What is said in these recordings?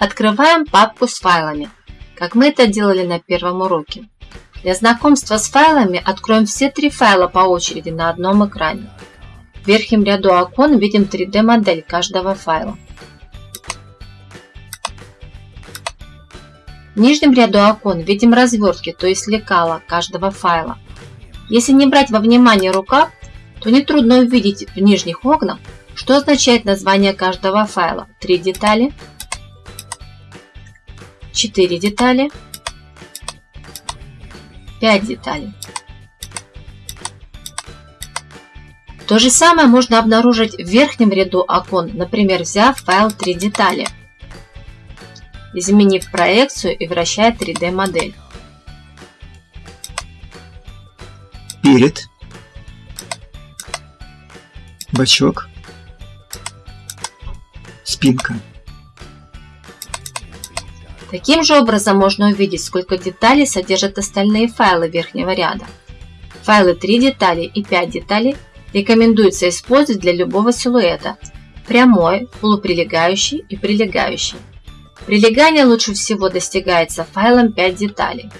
Открываем папку с файлами, как мы это делали на первом уроке. Для знакомства с файлами откроем все три файла по очереди на одном экране. В верхнем ряду окон видим 3D-модель каждого файла. В нижнем ряду окон видим развертки, то есть лекала каждого файла. Если не брать во внимание рукав, то нетрудно увидеть в нижних окнах, что означает название каждого файла. 3 детали, 4 детали, 5 деталей. То же самое можно обнаружить в верхнем ряду окон, например, взяв файл 3 детали, изменив проекцию и вращая 3D модель. Перед. Бачок. Спинка. Таким же образом можно увидеть, сколько деталей содержат остальные файлы верхнего ряда. Файлы 3 детали и 5 деталей рекомендуется использовать для любого силуэта – прямой, полуприлегающий и прилегающий. Прилегание лучше всего достигается файлом 5 деталей.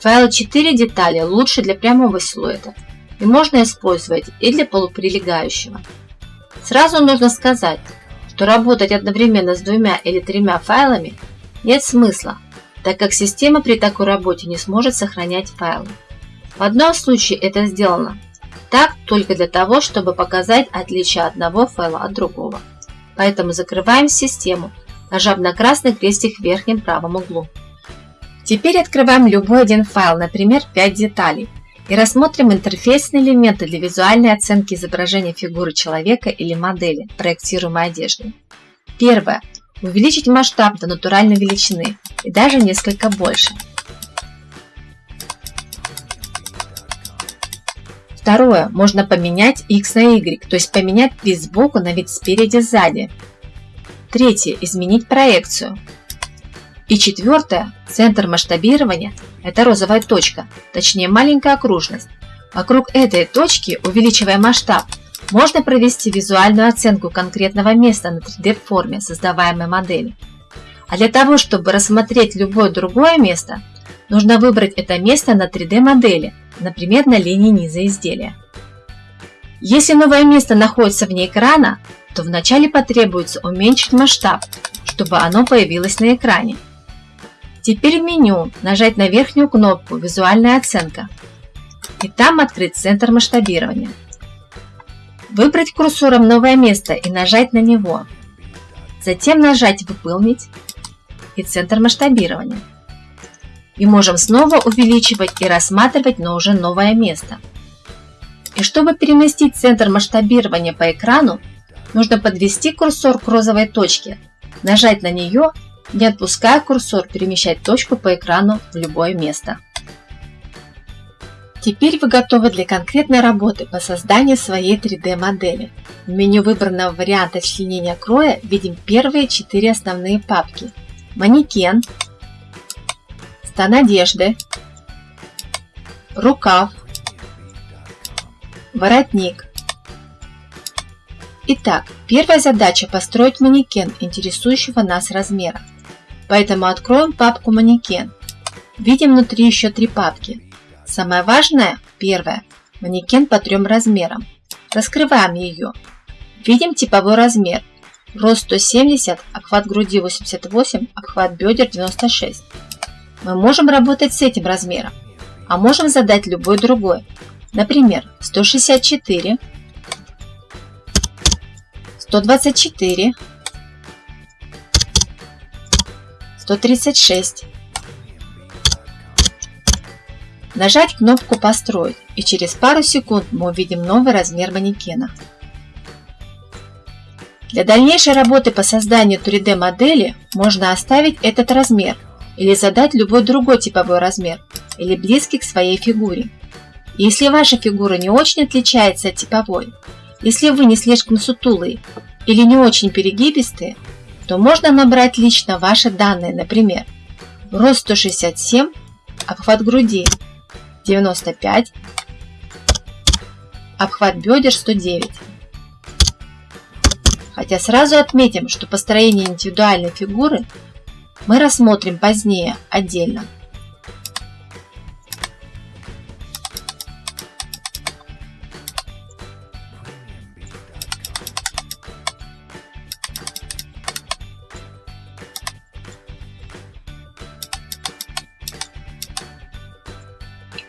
Файл 4 детали лучше для прямого силуэта и можно использовать и для полуприлегающего. Сразу нужно сказать, что работать одновременно с двумя или тремя файлами нет смысла, так как система при такой работе не сможет сохранять файлы. В одном случае это сделано так только для того, чтобы показать отличие одного файла от другого. Поэтому закрываем систему, нажав на красный крестик в верхнем правом углу. Теперь открываем любой один файл, например, 5 деталей, и рассмотрим интерфейсные элементы для визуальной оценки изображения фигуры человека или модели, проектируемой одежды. Первое. Увеличить масштаб до натуральной величины и даже несколько больше. Второе. Можно поменять x на y, то есть поменять вид сбоку на вид спереди-сзади. Третье. Изменить проекцию. И четвертое. Центр масштабирования – это розовая точка, точнее маленькая окружность. Вокруг этой точки, увеличивая масштаб, можно провести визуальную оценку конкретного места на 3D-форме создаваемой модели. А для того, чтобы рассмотреть любое другое место, нужно выбрать это место на 3D-модели, например, на линии низа изделия. Если новое место находится вне экрана, то вначале потребуется уменьшить масштаб, чтобы оно появилось на экране. Теперь в меню нажать на верхнюю кнопку «Визуальная оценка» и там открыть центр масштабирования. Выбрать курсором новое место и нажать на него. Затем нажать «Выполнить» и центр масштабирования. И можем снова увеличивать и рассматривать, но уже новое место. И чтобы переместить центр масштабирования по экрану, нужно подвести курсор к розовой точке, нажать на нее, не отпуская курсор, перемещать точку по экрану в любое место. Теперь вы готовы для конкретной работы по созданию своей 3D-модели. В меню выбранного варианта членения кроя видим первые четыре основные папки. Манекен, стан одежды, рукав, воротник. Итак, первая задача построить манекен интересующего нас размера. Поэтому откроем папку манекен. Видим внутри еще три папки. Самое важное, первое, манекен по трем размерам. Раскрываем ее. Видим типовой размер. Рост 170, обхват груди 88, обхват бедер 96. Мы можем работать с этим размером, а можем задать любой другой. Например, 164, 124, 136, Нажать кнопку «Построить» и через пару секунд мы увидим новый размер манекена. Для дальнейшей работы по созданию 3D модели можно оставить этот размер или задать любой другой типовой размер или близкий к своей фигуре. Если ваша фигура не очень отличается от типовой, если вы не слишком сутулые или не очень перегибистые, то можно набрать лично ваши данные, например, рост 167, обхват груди 95, обхват бедер 109. Хотя сразу отметим, что построение индивидуальной фигуры мы рассмотрим позднее отдельно.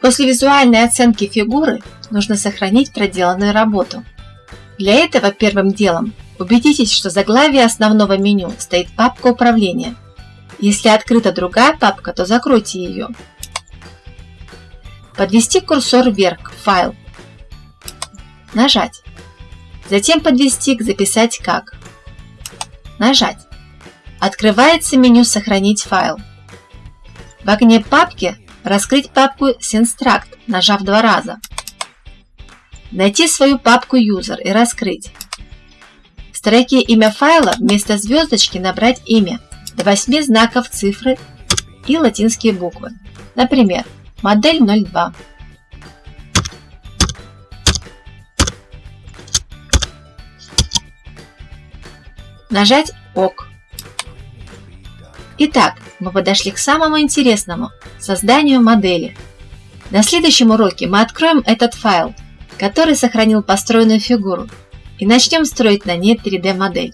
После визуальной оценки фигуры нужно сохранить проделанную работу. Для этого первым делом убедитесь, что заглавие основного меню стоит папка управления. Если открыта другая папка, то закройте ее. Подвести курсор вверх к файл. Нажать. Затем подвести к «Записать как». Нажать. Открывается меню «Сохранить файл». В окне папки Раскрыть папку Synstruct, нажав два раза. Найти свою папку User и раскрыть. В строке имя файла вместо звездочки набрать имя, до 8 знаков цифры и латинские буквы. Например, модель 02. Нажать ОК. Итак, мы подошли к самому интересному – созданию модели. На следующем уроке мы откроем этот файл, который сохранил построенную фигуру, и начнем строить на ней 3D модель.